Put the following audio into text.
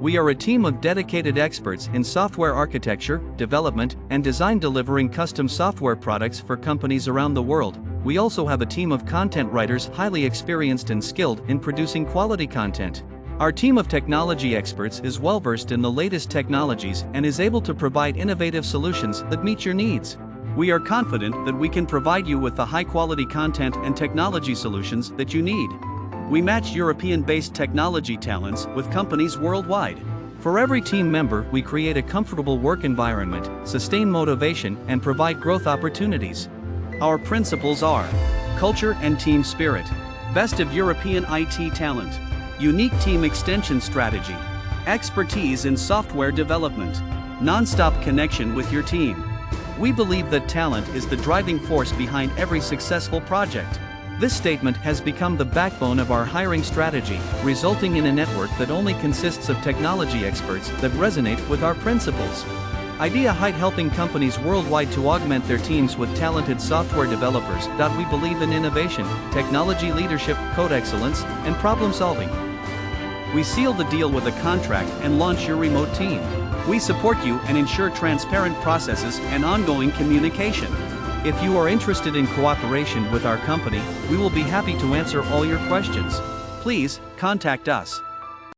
We are a team of dedicated experts in software architecture, development, and design delivering custom software products for companies around the world. We also have a team of content writers highly experienced and skilled in producing quality content. Our team of technology experts is well versed in the latest technologies and is able to provide innovative solutions that meet your needs. We are confident that we can provide you with the high quality content and technology solutions that you need. We match European based technology talents with companies worldwide. For every team member, we create a comfortable work environment, sustain motivation, and provide growth opportunities. Our principles are culture and team spirit, best of European IT talent, unique team extension strategy, expertise in software development, non stop connection with your team. We believe that talent is the driving force behind every successful project. This statement has become the backbone of our hiring strategy, resulting in a network that only consists of technology experts that resonate with our principles. Idea Height helping companies worldwide to augment their teams with talented software developers. We believe in innovation, technology leadership, code excellence, and problem solving. We seal the deal with a contract and launch your remote team. We support you and ensure transparent processes and ongoing communication. If you are interested in cooperation with our company, we will be happy to answer all your questions. Please contact us.